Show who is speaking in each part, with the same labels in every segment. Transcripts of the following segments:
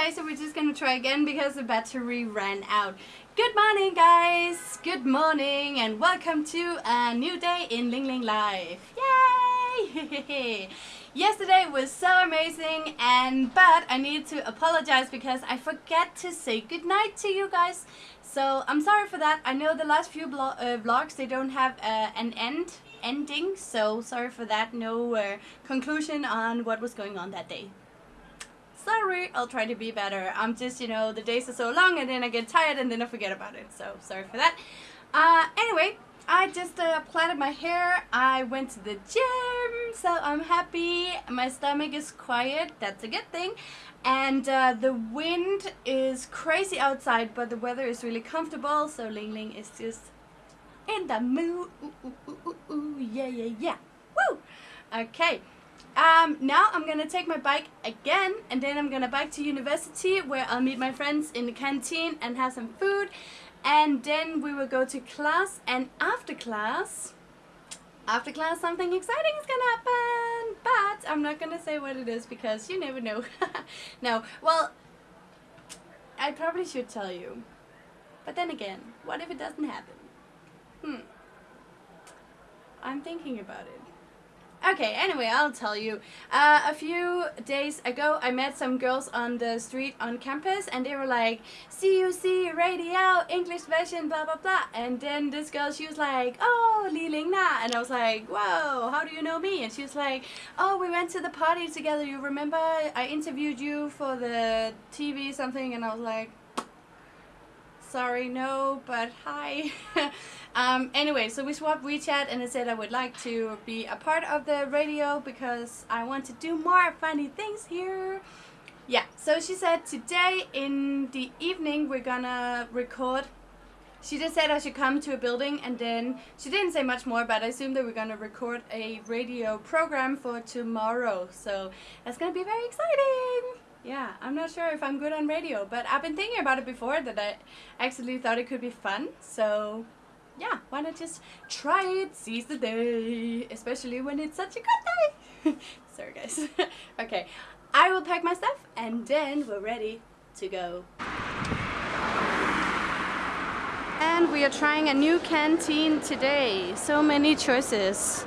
Speaker 1: Okay, so we're just gonna try again because the battery ran out. Good morning, guys! Good morning, and welcome to a new day in Ling Ling Life. Yay! Yesterday was so amazing, and but I need to apologize because I forgot to say goodnight to you guys. So I'm sorry for that. I know the last few uh, vlogs they don't have uh, an end ending, so sorry for that. No uh, conclusion on what was going on that day sorry, I'll try to be better. I'm just, you know, the days are so long and then I get tired and then I forget about it. So sorry for that. Uh, anyway, I just uh, plaited my hair. I went to the gym, so I'm happy. My stomach is quiet. That's a good thing. And uh, the wind is crazy outside, but the weather is really comfortable. So Ling Ling is just in the mood. Ooh, ooh, ooh, ooh, ooh. Yeah, yeah, yeah. Woo! Okay. Um, now I'm gonna take my bike again and then I'm gonna bike to university where I'll meet my friends in the canteen and have some food. And then we will go to class and after class after class something exciting is gonna happen. But I'm not gonna say what it is because you never know. No well I probably should tell you. But then again what if it doesn't happen? Hmm. I'm thinking about it Okay, anyway, I'll tell you. Uh, a few days ago, I met some girls on the street on campus, and they were like, CUC, radio, English version, blah, blah, blah. And then this girl, she was like, oh, Li Ling Na. And I was like, whoa, how do you know me? And she was like, oh, we went to the party together. You remember I interviewed you for the TV something? And I was like, sorry, no, but hi. um, anyway, so we swapped WeChat and I said I would like to be a part of the radio because I want to do more funny things here. Yeah, so she said today in the evening we're gonna record she just said I should come to a building and then she didn't say much more but I assume that we're gonna record a radio program for tomorrow so that's gonna be very exciting yeah, I'm not sure if I'm good on radio, but I've been thinking about it before that I actually thought it could be fun. So yeah, why not just try it, seize the day, especially when it's such a good day. Sorry guys. okay, I will pack my stuff and then we're ready to go. And we are trying a new canteen today. So many choices.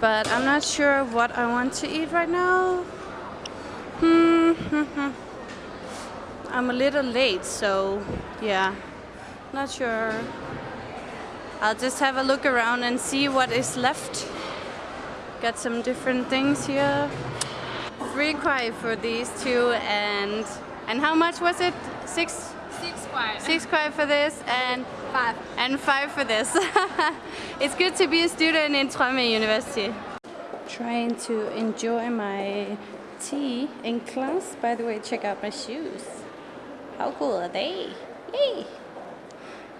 Speaker 1: But I'm not sure what I want to eat right now. Hmm, I'm a little late, so yeah, not sure. I'll just have a look around and see what is left. Got some different things here. Three kwai for these two and and how much was it? Six?
Speaker 2: Six kwai.
Speaker 1: Six kwai for this and
Speaker 2: five.
Speaker 1: And five for this. it's good to be a student in Trondheim University. Trying to enjoy my tea in class. By the way, check out my shoes. How cool are they? Yay!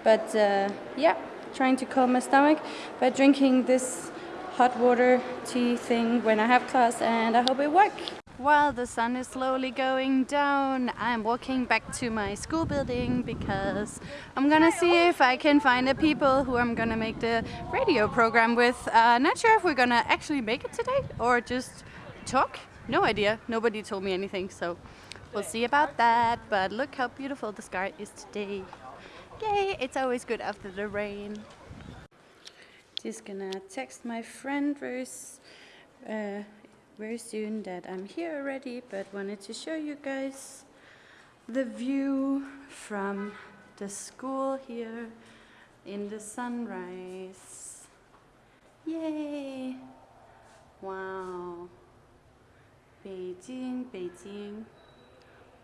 Speaker 1: But uh, yeah, trying to calm my stomach by drinking this hot water tea thing when I have class and I hope it works. While the sun is slowly going down, I'm walking back to my school building because I'm gonna see if I can find the people who I'm gonna make the radio program with. Uh, not sure if we're gonna actually make it today or just talk no idea. Nobody told me anything, so we'll see about that. But look how beautiful the sky is today. Yay, it's always good after the rain. Just gonna text my friend very, uh, very soon that I'm here already, but wanted to show you guys the view from the school here in the sunrise. Yay! Wow. 北 京，北京，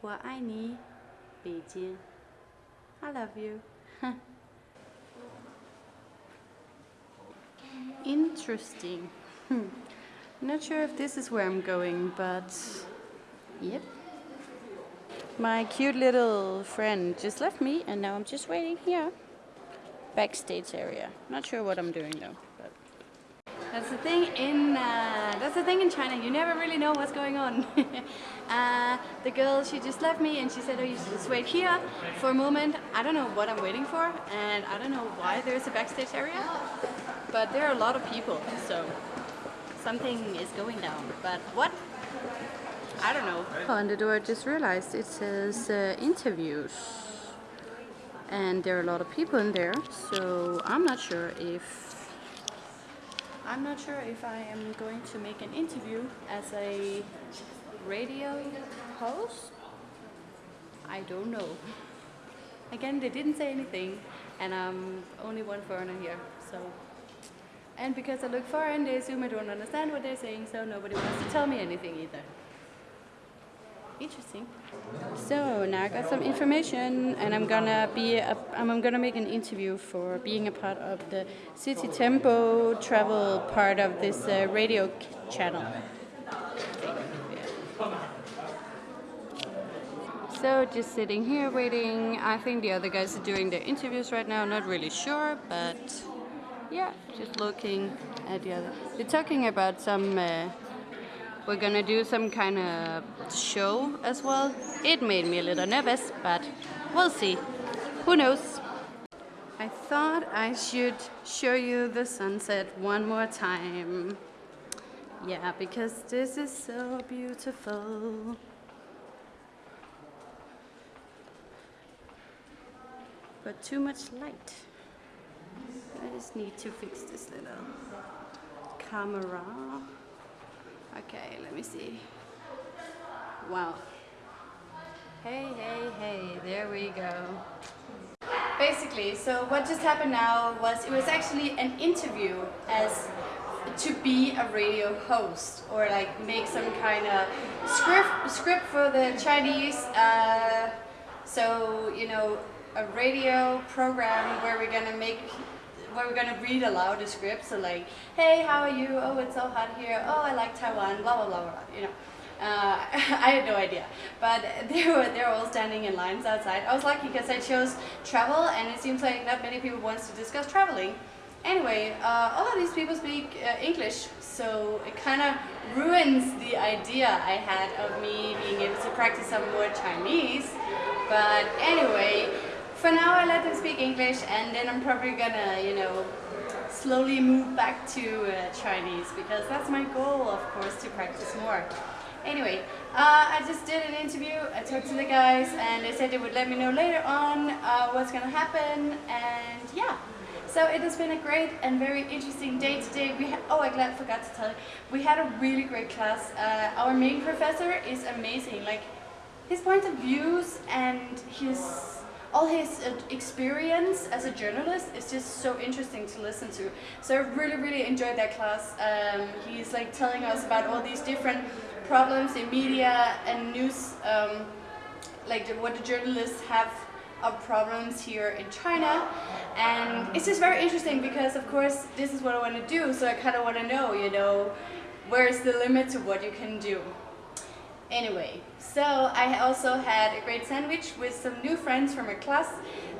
Speaker 1: 我爱你，北京。I love you. Interesting. Hmm. Not sure if this is where I'm going, but yep. My cute little friend just left me and now I'm just waiting here. Backstage area. Not sure what I'm doing though. That's the thing in uh, that's the thing in China. You never really know what's going on. uh, the girl, she just left me and she said, "Oh, you just wait here for a moment." I don't know what I'm waiting for, and I don't know why there's a backstage area, but there are a lot of people, so something is going down. But what? I don't know.
Speaker 2: On the door, I just realized it says uh, interviews. And there are a lot of people in there, so I'm not sure if I'm not sure if I am going to make an interview as a radio host. I don't know. Again, they didn't say anything, and I'm only one foreigner here, so. And because I look foreign, they assume I don't understand what they're saying, so nobody wants to tell me anything either. Interesting. So now I got some information, and I'm gonna be a, I'm gonna make an interview for being a part of the City Tempo travel part of this uh, radio channel. So just sitting here waiting. I think the other guys are doing their interviews right now. Not really sure, but yeah, just looking at the other. They're talking about some. Uh, we're gonna do some kind of show as well. It made me a little nervous, but we'll see. Who knows? I thought I should show you the sunset one more time. Yeah, because this is so beautiful. But too much light. I just need to fix this little camera. Okay, let me see. Wow. Hey, hey, hey, there we go. Basically, so what just happened now was it was actually an interview as to be a radio host or like make some kind of script script for the Chinese. Uh, so you know, a radio program where we're gonna make we're gonna read aloud the script. So like, hey, how are you? Oh, it's so hot here. Oh, I like Taiwan. Blah blah blah blah. You know. Uh, I had no idea, but they were they were all standing in lines outside. I was lucky because I chose travel, and it seems like not many people wants to discuss traveling. Anyway, uh, all of these people speak uh, English, so it kind of ruins the idea I had of me being able to practice some more Chinese. But anyway, for now I let them speak English and then I'm probably gonna, you know, slowly move back to uh, Chinese because that's my goal, of course, to practice more. Anyway, uh, I just did an interview, I talked to the guys and they said they would let me know later on uh, what's gonna happen and yeah. So it has been a great and very interesting day today. We oh, I glad forgot to tell you, we had a really great class. Uh, our main professor is amazing. Like his point of views and his all his uh, experience as a journalist is just so interesting to listen to. So I really, really enjoyed that class. Um, he's like telling us about all these different problems in media and news, um, like the, what the journalists have of problems here in China. And it's just very interesting because, of course, this is what I want to do. So I kind of want to know, you know, where's the limit to what you can do. Anyway, so I also had a great sandwich with some new friends from my class.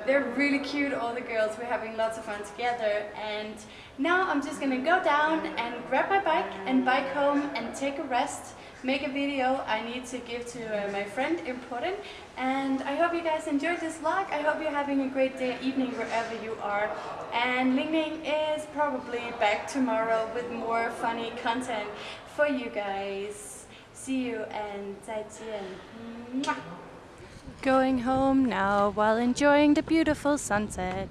Speaker 2: They're really cute, all the girls. We're having lots of fun together. And now I'm just gonna go down and grab my bike and bike home and take a rest, make a video I need to give to uh, my friend, important. And I hope you guys enjoyed this vlog. I hope you're having a great day, evening, wherever you are. And Ling Ling is probably back tomorrow with more funny content for you guys. See you and 再见. Going home now while enjoying the beautiful sunset.